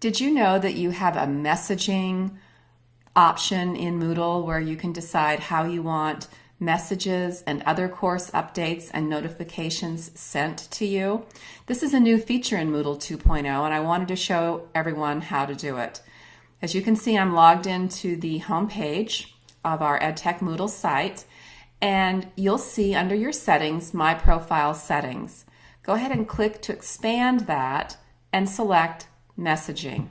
Did you know that you have a messaging option in Moodle where you can decide how you want messages and other course updates and notifications sent to you? This is a new feature in Moodle 2.0 and I wanted to show everyone how to do it. As you can see, I'm logged into the home page of our EdTech Moodle site and you'll see under your settings, My Profile Settings. Go ahead and click to expand that and select messaging.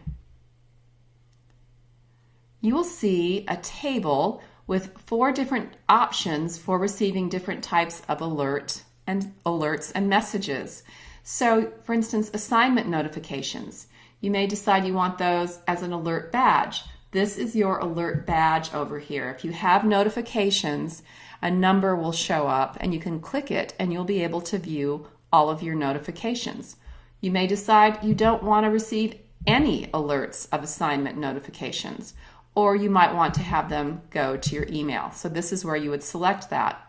You will see a table with four different options for receiving different types of alert and alerts and messages. So, for instance, assignment notifications. You may decide you want those as an alert badge. This is your alert badge over here. If you have notifications, a number will show up and you can click it and you'll be able to view all of your notifications. You may decide you don't want to receive any alerts of assignment notifications, or you might want to have them go to your email. So this is where you would select that.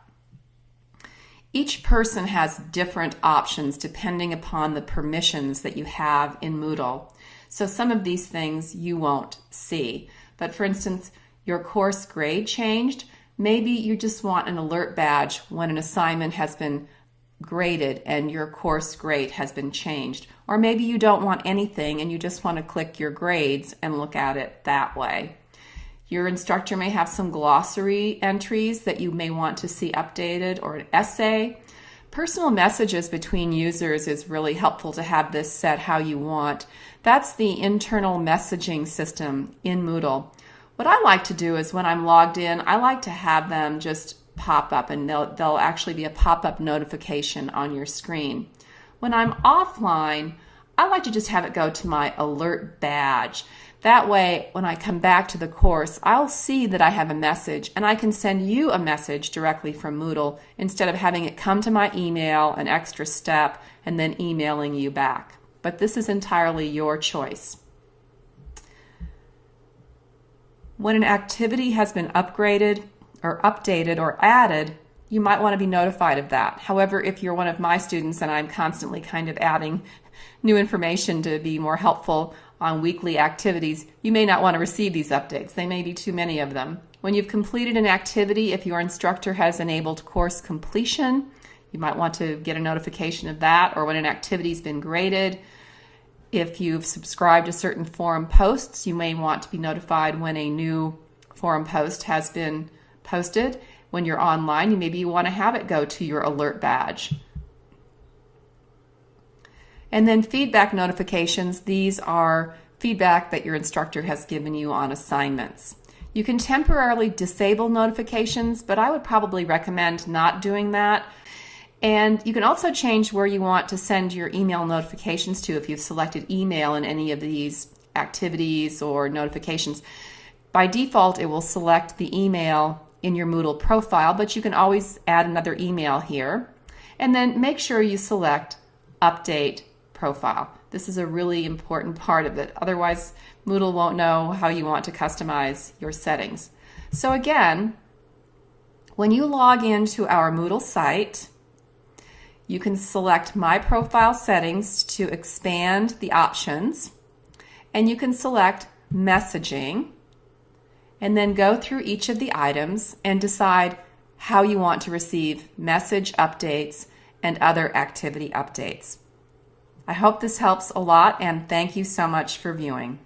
Each person has different options depending upon the permissions that you have in Moodle. So some of these things you won't see. But for instance, your course grade changed. Maybe you just want an alert badge when an assignment has been graded and your course grade has been changed. Or maybe you don't want anything and you just want to click your grades and look at it that way. Your instructor may have some glossary entries that you may want to see updated or an essay. Personal messages between users is really helpful to have this set how you want. That's the internal messaging system in Moodle. What I like to do is when I'm logged in, I like to have them just pop up and they'll, they'll actually be a pop-up notification on your screen. When I'm offline, I like to just have it go to my alert badge. That way, when I come back to the course, I'll see that I have a message and I can send you a message directly from Moodle instead of having it come to my email, an extra step, and then emailing you back. But this is entirely your choice. When an activity has been upgraded, or updated or added, you might want to be notified of that. However, if you're one of my students and I'm constantly kind of adding new information to be more helpful on weekly activities, you may not want to receive these updates. They may be too many of them. When you've completed an activity, if your instructor has enabled course completion, you might want to get a notification of that, or when an activity's been graded. If you've subscribed to certain forum posts, you may want to be notified when a new forum post has been posted. When you're online, you maybe you want to have it go to your alert badge. And then feedback notifications, these are feedback that your instructor has given you on assignments. You can temporarily disable notifications, but I would probably recommend not doing that. And you can also change where you want to send your email notifications to if you've selected email in any of these activities or notifications. By default, it will select the email in your Moodle profile, but you can always add another email here. And then make sure you select Update Profile. This is a really important part of it. Otherwise, Moodle won't know how you want to customize your settings. So again, when you log into our Moodle site, you can select My Profile Settings to expand the options, and you can select Messaging, and then go through each of the items and decide how you want to receive message updates and other activity updates. I hope this helps a lot and thank you so much for viewing.